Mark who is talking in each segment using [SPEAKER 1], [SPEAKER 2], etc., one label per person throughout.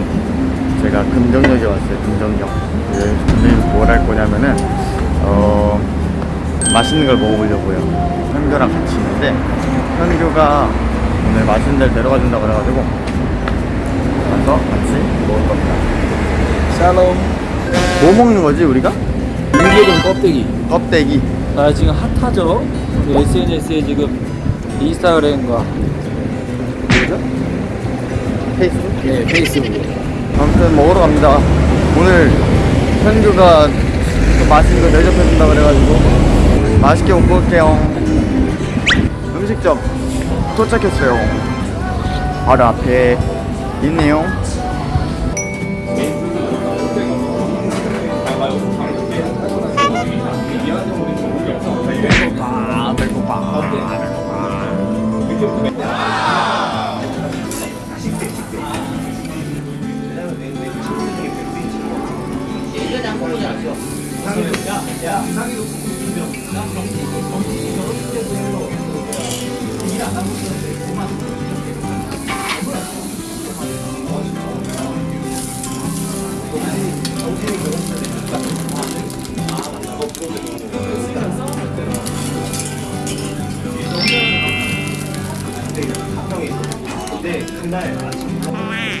[SPEAKER 1] 저희가 금정역에 왔어요. 금정역. 오늘 뭘할 거냐면은 어 맛있는 걸 먹어보려고요. 현규랑 같이 있는데 현규가 오늘 맛있는 데를 데려가 준다고 그래가지고 가서 같이 먹을 겁니다.
[SPEAKER 2] 샬롬
[SPEAKER 1] 뭐 먹는 거지 우리가?
[SPEAKER 2] 인계동 껍데기
[SPEAKER 1] 껍데기.
[SPEAKER 2] 나 지금 핫하죠? 그 SNS에 지금 인스타그램과 뭐죠?
[SPEAKER 1] 페이스북?
[SPEAKER 2] 네 페이스북
[SPEAKER 1] 아무튼 먹으러 갑니다. 오늘 현규가 또 맛있는 거 대접해 준다 그래가지고 맛있게 먹고 올게요. 음식점 도착했어요. 바로 앞에 있네요. 배고파, 배고파. 근데 그날 아침 잘해.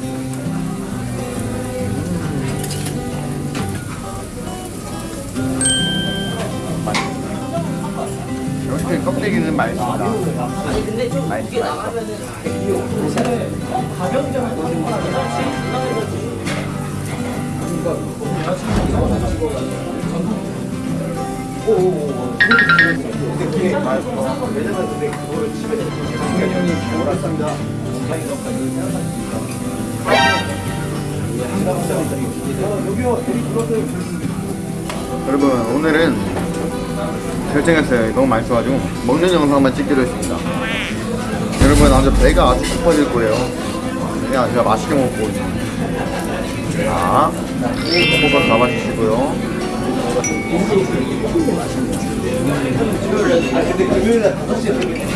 [SPEAKER 1] 맛있습니다. 맛있어. 여러분 오늘은 결정했어요. 너무 맛있어가지고 먹는 영상만 찍기로 했습니다. 여러분 아주 배가 아주 고파질 거예요. 그냥 제가 맛있게 먹고. 자, 호박 잡아주시고요.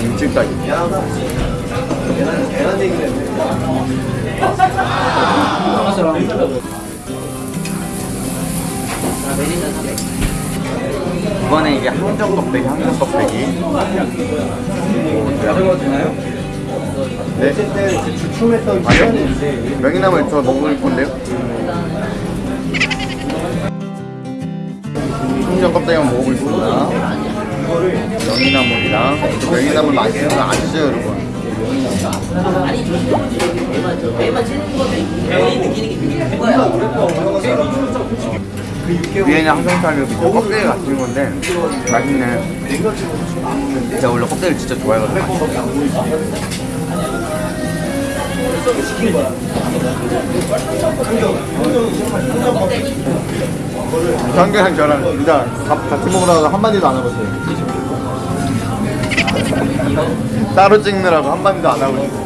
[SPEAKER 1] 김치까지. 이번에 이게 항정 껍데기, 항정 껍데기. 네. 아니요. 명이나물 저 먹을 건데요. 항정 껍데기만 먹어보겠습니다. 명이나물이랑 명이나물 맛있는 거 아시죠, 여러분? 위에는 항정살이 밑에 껍데기 같은 건데 맛있네. 제가 원래 껍데기를 진짜 좋아해가지고. 장기랑 저랑 진짜 밥 같이 먹으라고 한마디도 안 하고 있어요. 따로 찍느라고 한마디도 안 하고 있어요.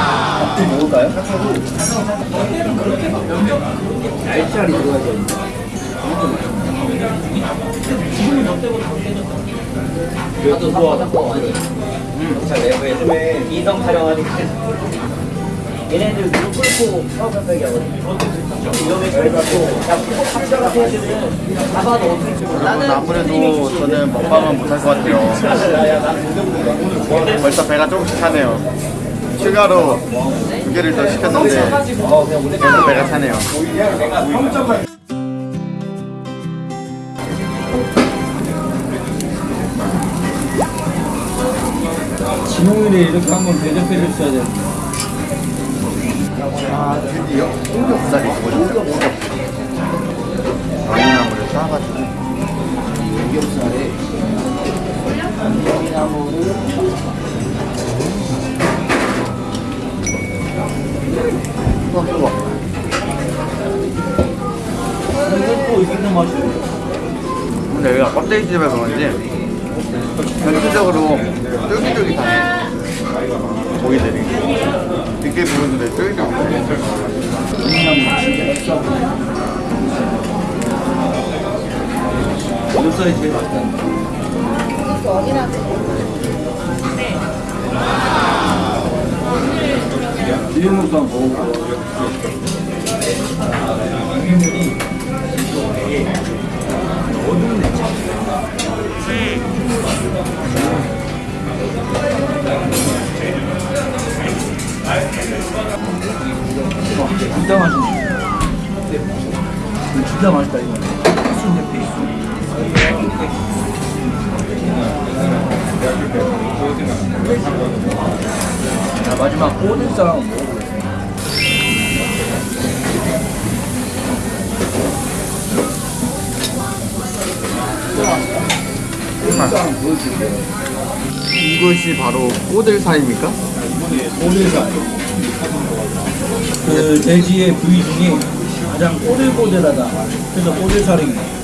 [SPEAKER 2] 먹을까요? 알짜리 들어가야 되는데
[SPEAKER 3] 나도 사고 음. 자, 내가 요즘에 이성 촬영하니까 얘네들 무릎 꿇고 사업한다기 하거든요. 그래가지고 야 그거 합작을 해야 되면 잡아도 어떻게
[SPEAKER 1] 여러분 아무래도 저는 먹방은 못할 것 같아요. 벌써 배가 조금씩 차네요. 추가로 두 개를 더 시켰는데 벌써 배가 차네요.
[SPEAKER 2] 진홍일에 이렇게 한번 대접해 줬어야 되는데.
[SPEAKER 1] 아 드디어 홍겹살이 뭐죠? 와인나무를 싸가지고
[SPEAKER 2] 나무를
[SPEAKER 1] 우와
[SPEAKER 2] 맛이
[SPEAKER 1] 근데 여기가 껍데기 집에 그런지 전체적으로 쫄깃쫄깃하네. 고기들이. 늦게 부르는데 쫄깃쫄깃해.
[SPEAKER 2] 삼겹살이 제일 맛있다. 비빔국수 한번 먹어볼게 진짜 맛있네. 진짜 맛있다 이거. 필수인데 필수. 자 마지막 보여줄게요.
[SPEAKER 1] 이것이 바로 꼬들살입니까?
[SPEAKER 2] 오늘상. 그 돼지의 부위 중에 가장 꼬들꼬들하다. 그래서 꼬들살인